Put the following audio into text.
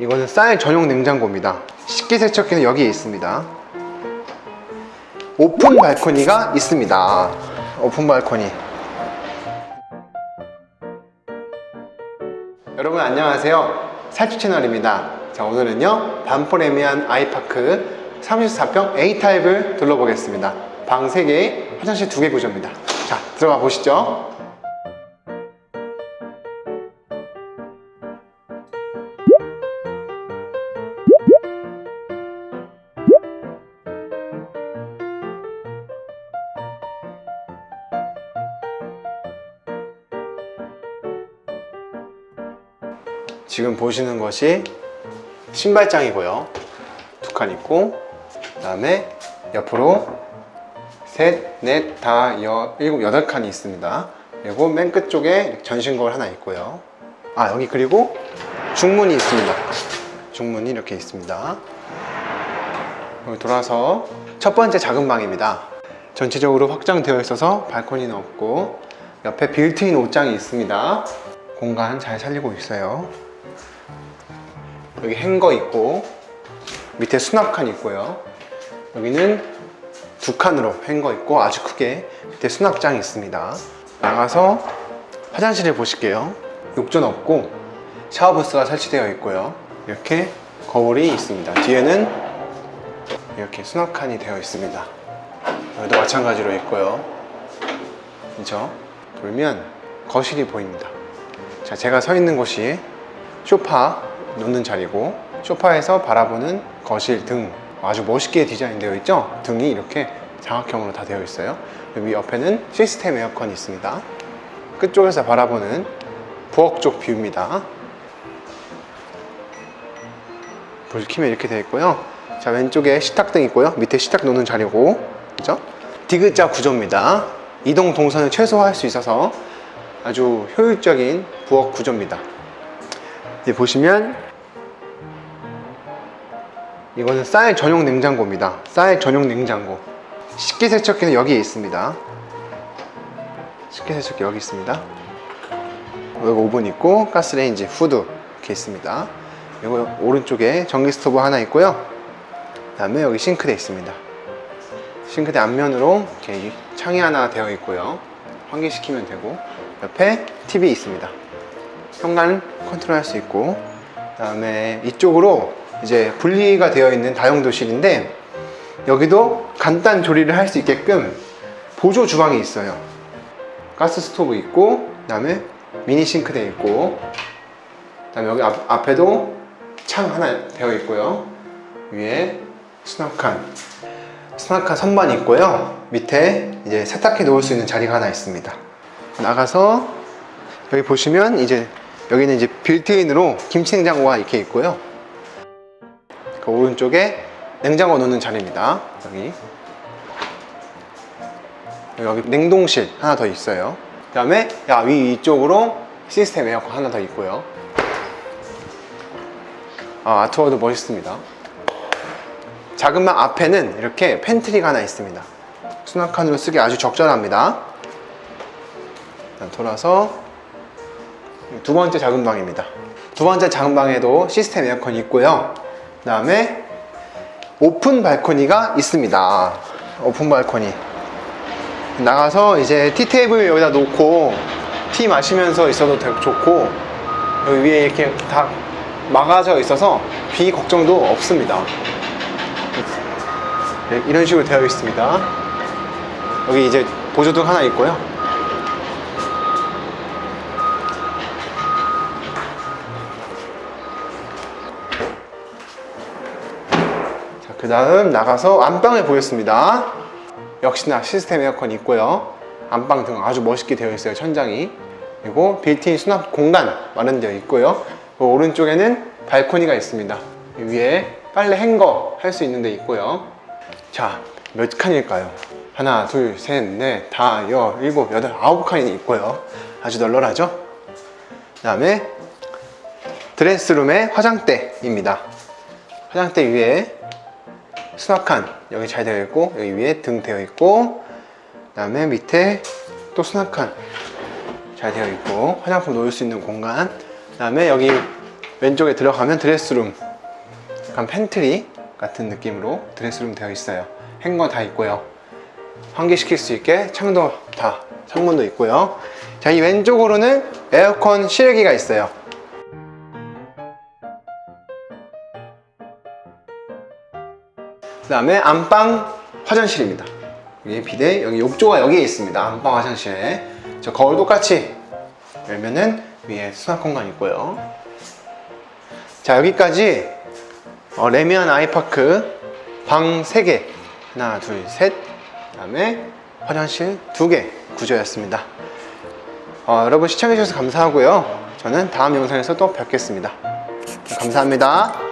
이거는 쌀 전용 냉장고입니다. 식기세척기는 여기에 있습니다. 오픈 발코니가 있습니다. 오픈 발코니. 여러분 안녕하세요. 살주 채널입니다. 자 오늘은요 반포래미안 아이파크 34평 A타입을 둘러보겠습니다. 방 3개 화장실 2개 구조입니다. 자 들어가 보시죠 지금 보시는 것이 신발장이고요. 두 칸 있고 그 다음에 옆으로 셋, 넷, 다, 여, 일곱, 여덟 칸이 있습니다. 그리고 맨 끝쪽에 전신거울 하나 있고요. 아 여기 그리고 중문이 있습니다. 중문이 이렇게 있습니다. 돌아서 첫 번째 작은 방입니다. 전체적으로 확장되어 있어서 발코니는 없고 옆에 빌트인 옷장이 있습니다. 공간 잘 살리고 있어요 여기 행거 있고 밑에 수납칸 있고요. 여기는 두 칸으로 행거 있고 아주 크게 밑에 수납장이 있습니다. 나가서 화장실을 보실게요. 욕조는 없고 샤워부스가 설치되어 있고요. 이렇게 거울이 있습니다. 뒤에는 이렇게 수납칸이 되어 있습니다. 여기도 마찬가지로 있고요. 그죠? 돌면 거실이 보입니다. 자 제가 서 있는 곳이 쇼파 놓는 자리고 쇼파에서 바라보는 거실 등 아주 멋있게 디자인 되어 있죠? 등이 이렇게 장방형으로 다 되어 있어요. 여기 옆에는 시스템 에어컨이 있습니다. 끝쪽에서 바라보는 부엌 쪽 view입니다. 불 켜면 이렇게 되어 있고요. 자 왼쪽에 식탁등 있고요. 밑에 식탁 놓는 자리고 그죠? 디귿자 구조입니다. 이동 동선을 최소화할 수 있어서 아주 효율적인 부엌 구조입니다 보시면 이거는 쌀 전용 냉장고입니다. 쌀 전용 냉장고. 식기세척기는 여기에 있습니다. 식기세척기 여기 있습니다. 여기 오븐 있고 가스레인지 후드 이렇게 있습니다. 그리고 오른쪽에 전기 스토브 하나 있고요. 그 다음에 여기 싱크대 있습니다. 싱크대 앞면으로 이렇게 창이 하나 되어 있고요. 환기시키면 되고 옆에 TV 있습니다 현관 컨트롤 할 수 있고 그 다음에 이쪽으로 이제 분리가 되어 있는 다용도실인데 여기도 간단 조리를 할 수 있게끔 보조 주방이 있어요. 가스 스토브 있고 그 다음에 미니 싱크대 있고 그 다음에 여기 앞, 앞에도 창 하나 되어 있고요. 위에 수납칸 수납칸 선반이 있고요. 밑에 이제 세탁기 놓을 수 있는 자리가 하나 있습니다. 나가서 여기 보시면 이제 여기는 이제 빌트인으로 김치 냉장고가 이렇게 있고요. 그 오른쪽에 냉장고 놓는 자리입니다. 여기. 여기 냉동실 하나 더 있어요. 그 다음에 위 이쪽으로 시스템 에어컨 하나 더 있고요. 아, 아트월도 멋있습니다. 방 앞에는 이렇게 팬트리가 하나 있습니다. 수납칸으로 쓰기 아주 적절합니다. 돌아서 두 번째 작은 방입니다. 두 번째 작은 방에도 시스템 에어컨이 있고요. 그 다음에 오픈 발코니가 있습니다. 오픈 발코니. 나가서 이제 티테이블 여기다 놓고 티 마시면서 있어도 되게 좋고 여기 위에 이렇게 다 막아져 있어서 비 걱정도 없습니다. 네, 이런 식으로 되어 있습니다. 여기 이제 보조등 하나 있고요 그 다음 나가서 안방을 보겠습니다. 역시나 시스템 에어컨이 있고요. 안방 등 아주 멋있게 되어 있어요 천장이. 그리고 빌트인 수납 공간 마련되어 있고요. 그 오른쪽에는 발코니가 있습니다. 위에 빨래 행거 할 수 있는 데 있고요. 자 몇 칸일까요? 하나 둘셋넷 다 여 일곱 여덟 아홉 칸이 있고요. 아주 널널하죠? 그 다음에 드레스룸의 화장대입니다. 화장대 위에 수납칸. 여기 잘 되어 있고 여기 위에 등 되어 있고 그 다음에 밑에 또 수납칸 잘 되어 있고 화장품 놓을 수 있는 공간. 그 다음에 여기 왼쪽에 들어가면 드레스룸. 약간 팬트리 같은 느낌으로 드레스룸 되어 있어요. 행거 다 있고요. 환기시킬 수 있게 창도 다 창문도 있고요. 자 이 왼쪽으로는 에어컨 실외기가 있어요 그 다음에 안방 화장실입니다. 여기 비대 여기 욕조가 여기에 있습니다. 안방 화장실에. 저 거울 똑같이 열면은 위에 수납 공간 있고요. 자 여기까지 어, 레미안 아이파크 방 3개. 하나 둘셋. 그 다음에 화장실 2개 구조였습니다. 어, 여러분 시청해주셔서 감사하고요. 저는 다음 영상에서 또 뵙겠습니다. 감사합니다